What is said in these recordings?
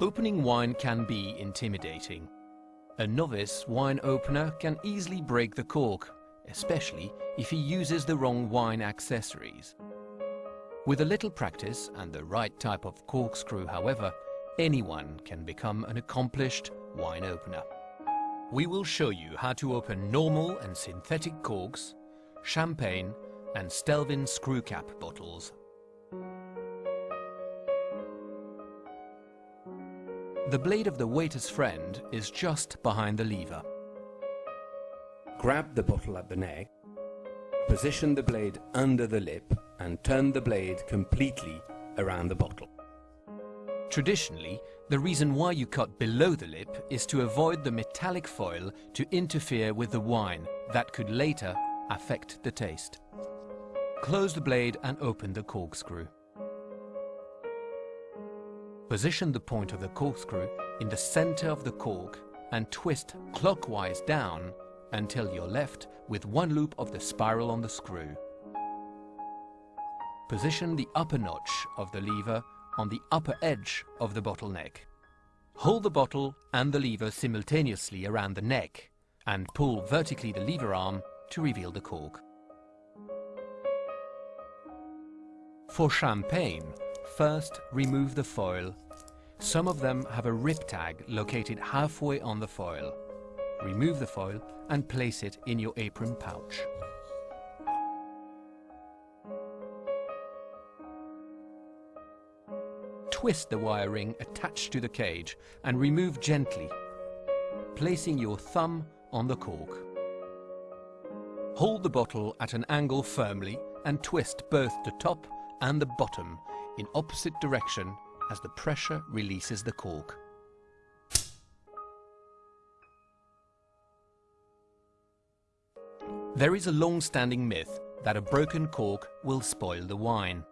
Opening wine can be intimidating. A novice wine opener can easily break the cork, especially if he uses the wrong wine accessories. With a little practice and the right type of corkscrew, however, anyone can become an accomplished wine opener. We will show you how to open normal and synthetic corks, champagne and Stelvin screw cap bottles. The blade of the waiter's friend is just behind the lever. Grab the bottle at the neck, position the blade under the lip and turn the blade completely around the bottle. Traditionally, the reason why you cut below the lip is to avoid the metallic foil to interfere with the wine that could later affect the taste. Close the blade and open the corkscrew. Position the point of the corkscrew in the center of the cork and twist clockwise down until you're left with one loop of the spiral on the screw. Position the upper notch of the lever on the upper edge of the bottleneck. Hold the bottle and the lever simultaneously around the neck and pull vertically the lever arm to reveal the cork. For champagne, first remove the foil. Some of them have a rip tag located halfway on the foil. Remove the foil and place it in your apron pouch. Twist the wire ring attached to the cage and remove gently, placing your thumb on the cork. Hold the bottle at an angle firmly and twist both the top and the bottom in opposite direction as the pressure releases the cork. There is a long-standing myth that a broken cork will spoil the wine.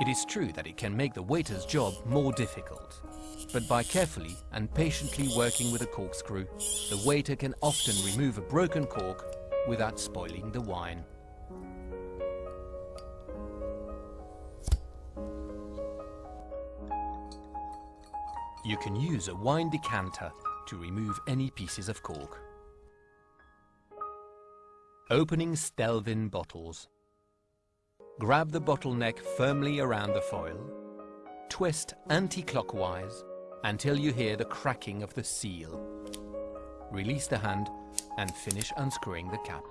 It is true that it can make the waiter's job more difficult. But by carefully and patiently working with a corkscrew, the waiter can often remove a broken cork without spoiling the wine. You can use a wine decanter to remove any pieces of cork. Opening Stelvin bottles. Grab the bottleneck firmly around the foil, twist anti-clockwise until you hear the cracking of the seal. Release the hand and finish unscrewing the cap.